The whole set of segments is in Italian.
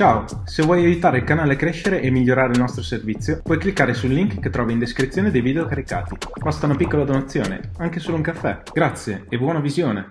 Ciao, se vuoi aiutare il canale a crescere e migliorare il nostro servizio, puoi cliccare sul link che trovi in descrizione dei video caricati. Basta una piccola donazione, anche solo un caffè. Grazie e buona visione!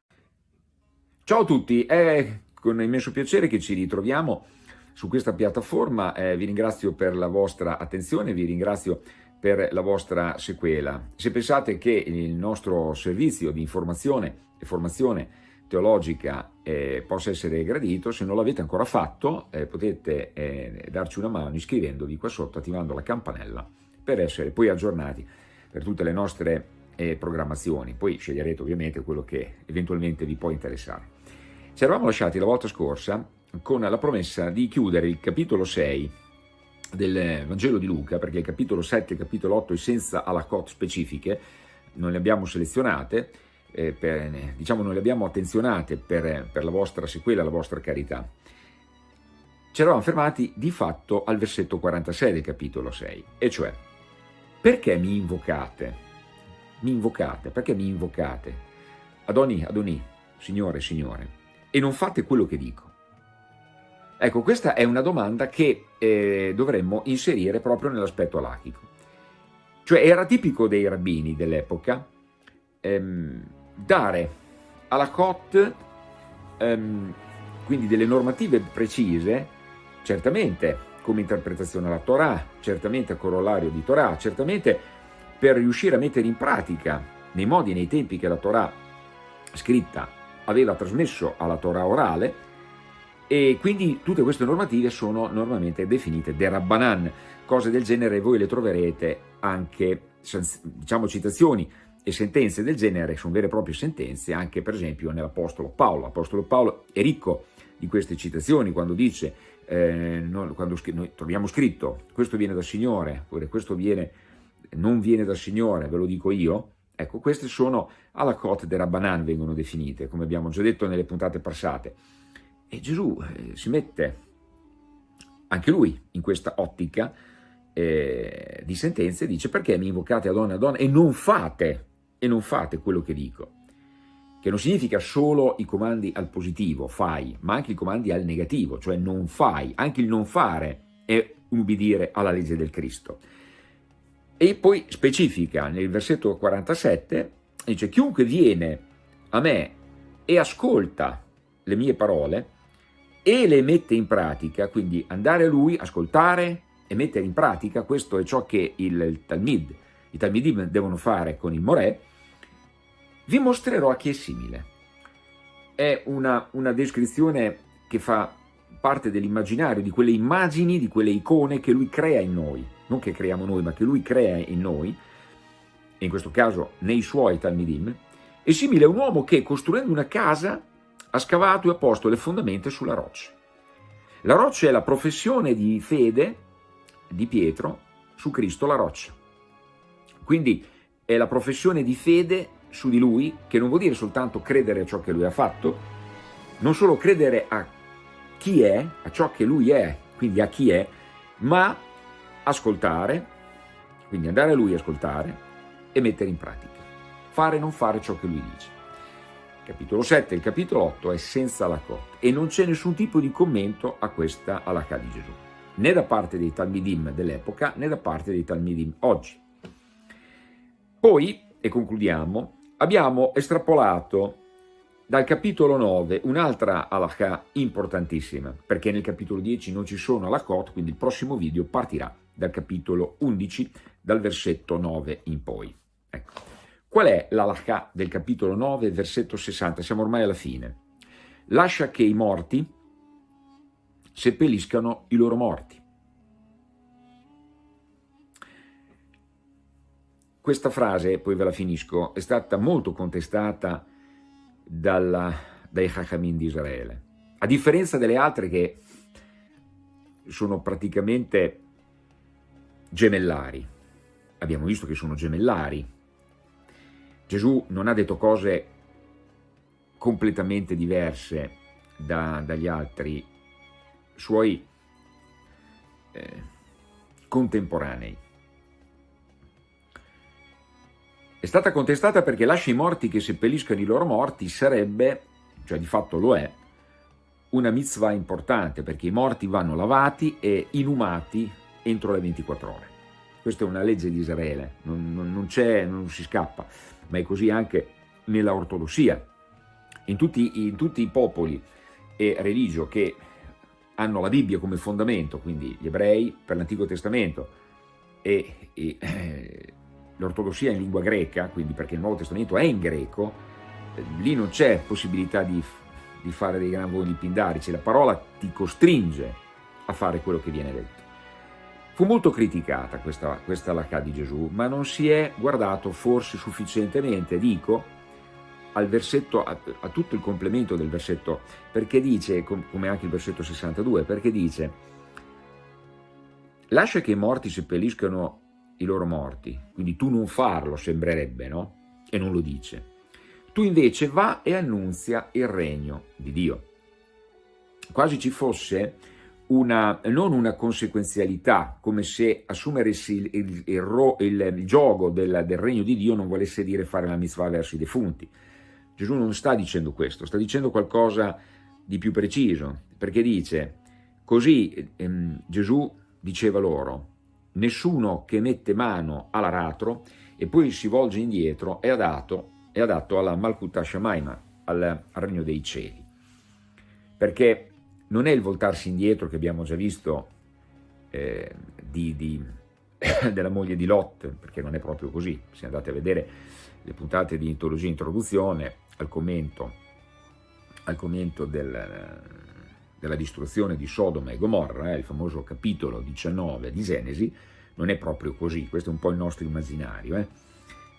Ciao a tutti, è con immenso piacere che ci ritroviamo su questa piattaforma, eh, vi ringrazio per la vostra attenzione, vi ringrazio per la vostra sequela. Se pensate che il nostro servizio di informazione e formazione teologica eh, possa essere gradito, se non l'avete ancora fatto eh, potete eh, darci una mano iscrivendovi qua sotto, attivando la campanella per essere poi aggiornati per tutte le nostre eh, programmazioni, poi sceglierete ovviamente quello che eventualmente vi può interessare. Ci eravamo lasciati la volta scorsa con la promessa di chiudere il capitolo 6 del Vangelo di Luca, perché il capitolo 7 e il capitolo 8 senza alakot specifiche, non le abbiamo selezionate, eh, per, diciamo non le abbiamo attenzionate per, per la vostra sequela, la vostra carità. Ci eravamo fermati di fatto al versetto 46 del capitolo 6, e cioè, perché mi invocate? Mi invocate, perché mi invocate? Adoni, Adoni, Signore, Signore, e non fate quello che dico. Ecco, questa è una domanda che eh, dovremmo inserire proprio nell'aspetto alachico. Cioè era tipico dei rabbini dell'epoca ehm, dare alla COT ehm, quindi delle normative precise, certamente come interpretazione alla Torah, certamente a corollario di Torah, certamente per riuscire a mettere in pratica nei modi e nei tempi che la Torah scritta aveva trasmesso alla Torah orale e quindi tutte queste normative sono normalmente definite de Rabbanan, cose del genere voi le troverete anche, diciamo, citazioni e sentenze del genere sono vere e proprie sentenze anche per esempio nell'Apostolo Paolo. L'Apostolo Paolo è ricco di queste citazioni quando dice, eh, no, quando noi troviamo scritto questo viene dal Signore, oppure questo viene, non viene dal Signore, ve lo dico io, ecco queste sono alla cote de Rabbanan vengono definite, come abbiamo già detto nelle puntate passate. E Gesù eh, si mette anche lui in questa ottica eh, di sentenze dice perché mi invocate a donna a donna e non fate e non fate quello che dico, che non significa solo i comandi al positivo, fai, ma anche i comandi al negativo, cioè non fai, anche il non fare è ubbidire alla legge del Cristo. E poi specifica nel versetto 47, dice chiunque viene a me e ascolta le mie parole e le mette in pratica, quindi andare a lui, ascoltare e mettere in pratica, questo è ciò che il, il Talmid, i Talmidim devono fare con il Morè, vi mostrerò a chi è simile. È una, una descrizione che fa parte dell'immaginario, di quelle immagini, di quelle icone che lui crea in noi, non che creiamo noi, ma che lui crea in noi, e in questo caso nei suoi Talmidim, è simile a un uomo che costruendo una casa ha scavato e ha posto le fondamenta sulla roccia. La roccia è la professione di fede di Pietro su Cristo la roccia. Quindi è la professione di fede su di lui, che non vuol dire soltanto credere a ciò che lui ha fatto, non solo credere a chi è, a ciò che lui è, quindi a chi è, ma ascoltare, quindi andare a lui a ascoltare e mettere in pratica. Fare e non fare ciò che lui dice. capitolo 7 e il capitolo 8 è senza la cotta e non c'è nessun tipo di commento a questa alakà di Gesù, né da parte dei Talmidim dell'epoca né da parte dei Talmidim oggi. Poi, e concludiamo, abbiamo estrapolato dal capitolo 9 un'altra halakha importantissima, perché nel capitolo 10 non ci sono halakot, quindi il prossimo video partirà dal capitolo 11, dal versetto 9 in poi. Ecco. Qual è l'halakha del capitolo 9, versetto 60? Siamo ormai alla fine. Lascia che i morti seppelliscano i loro morti. Questa frase, poi ve la finisco, è stata molto contestata dalla, dai Chachamim di Israele. A differenza delle altre che sono praticamente gemellari. Abbiamo visto che sono gemellari. Gesù non ha detto cose completamente diverse da, dagli altri suoi eh, contemporanei. È stata contestata perché lascia i morti che seppelliscano i loro morti sarebbe, cioè di fatto lo è, una mitzvah importante perché i morti vanno lavati e inumati entro le 24 ore. Questa è una legge di Israele, non, non, non, non si scappa, ma è così anche nella ortodossia. In tutti, in tutti i popoli e religio che hanno la Bibbia come fondamento, quindi gli ebrei per l'Antico Testamento e, e eh, l'ortodossia in lingua greca, quindi perché il Nuovo Testamento è in greco, eh, lì non c'è possibilità di, di, fare dei gran voli pindarici, la parola ti costringe a fare quello che viene detto. Fu molto criticata questa, questa lacà di Gesù, ma non si è guardato forse sufficientemente, dico, al versetto, a, a, tutto il complemento del versetto, perché dice, come anche il versetto 62, perché dice lascia che i morti seppelliscano i loro morti, quindi tu non farlo sembrerebbe, no? E non lo dice. Tu invece va e annunzia il regno di Dio. Quasi ci fosse una, non una conseguenzialità, come se assumere il, il, il, il gioco del, del, regno di Dio non volesse dire fare la mitzvah verso i defunti. Gesù non sta dicendo questo, sta dicendo qualcosa di più preciso, perché dice, così ehm, Gesù diceva loro, nessuno che mette mano all'aratro e poi si volge indietro è adatto, è adatto alla Malkuta Shamaima, al, regno dei cieli. Perché non è il voltarsi indietro che abbiamo già visto eh, di, di, della moglie di Lot, perché non è proprio così. Se andate a vedere le puntate di Intologia Introduzione, al commento, al commento del, della distruzione di Sodoma e Gomorra, eh, il famoso capitolo 19 di Genesi, non è proprio così, questo è un po' il nostro immaginario, eh?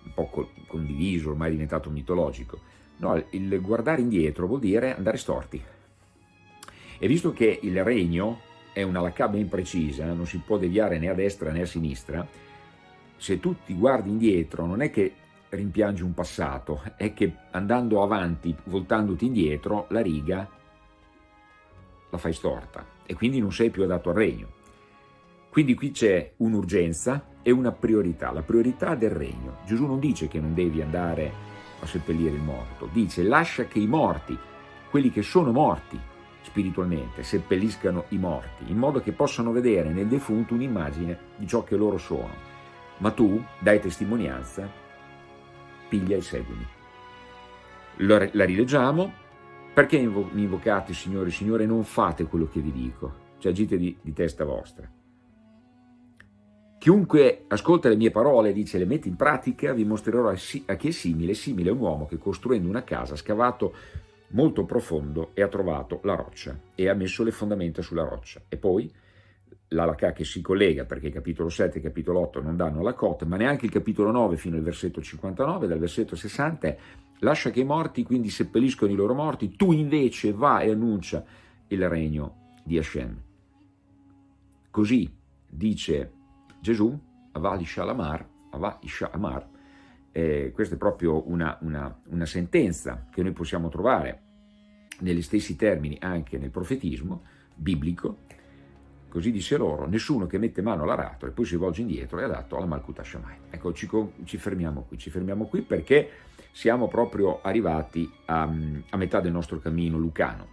un po' condiviso, ormai diventato mitologico. No, il guardare indietro vuol dire andare storti. E visto che il regno è una lacca ben precisa, non si può deviare né a destra né a sinistra, se tu ti guardi indietro non è che rimpiangi un passato, è che andando avanti, voltandoti indietro, la riga la fai storta e quindi non sei più adatto al regno. Quindi qui c'è un'urgenza e una priorità, la priorità del regno. Gesù non dice che non devi andare a seppellire il morto, dice lascia che i morti, quelli che sono morti spiritualmente, seppelliscano i morti, in modo che possano vedere nel defunto un'immagine di ciò che loro sono. Ma tu dai testimonianza, piglia e seguimi. La rileggiamo, perché mi invocate, Signore, Signore, non fate quello che vi dico, cioè agite di, di testa vostra. Chiunque ascolta le mie parole e dice le mette in pratica, vi mostrerò a chi è simile, simile a un uomo che costruendo una casa ha scavato molto profondo e ha trovato la roccia e ha messo le fondamenta sulla roccia. E poi l'alakà che si collega, perché capitolo 7 e capitolo 8 non danno la cotta, ma neanche il capitolo 9 fino al versetto 59, dal versetto 60 è lascia che i morti quindi seppelliscono i loro morti, tu invece va e annuncia il regno di Hashem. Così dice Gesù, Avà Ishalamar, Avà Ishalamar, eh, questa è proprio una, una, una sentenza che noi possiamo trovare negli stessi termini anche nel profetismo biblico, Così disse loro, nessuno che mette mano all'aratro e poi si volge indietro è adatto alla Malkuta Shammai. Ecco, ci, ci, fermiamo qui, ci fermiamo qui perché siamo proprio arrivati a, a metà del nostro cammino lucano.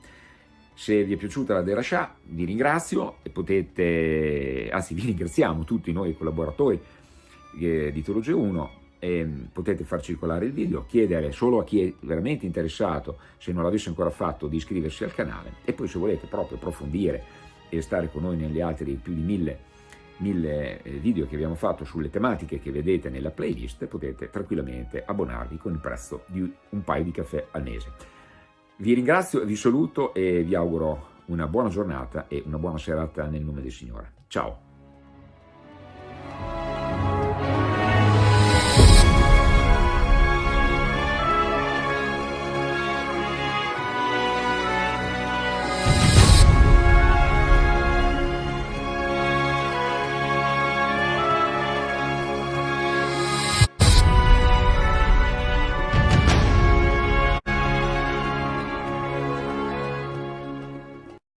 Se vi è piaciuta la Derashah vi ringrazio e potete, anzi vi ringraziamo tutti noi collaboratori eh, di Teologia 1 e potete far circolare il video, chiedere solo a chi è veramente interessato, se non l'avesse ancora fatto, di iscriversi al canale e poi se volete proprio approfondire e stare con noi negli altri più di mille, mille eh, video che abbiamo fatto sulle tematiche che vedete nella playlist, potete tranquillamente abbonarvi con il prezzo di un paio di caffè al mese. Vi ringrazio, vi saluto e vi auguro una buona giornata e una buona serata nel nome del Signore. Ciao!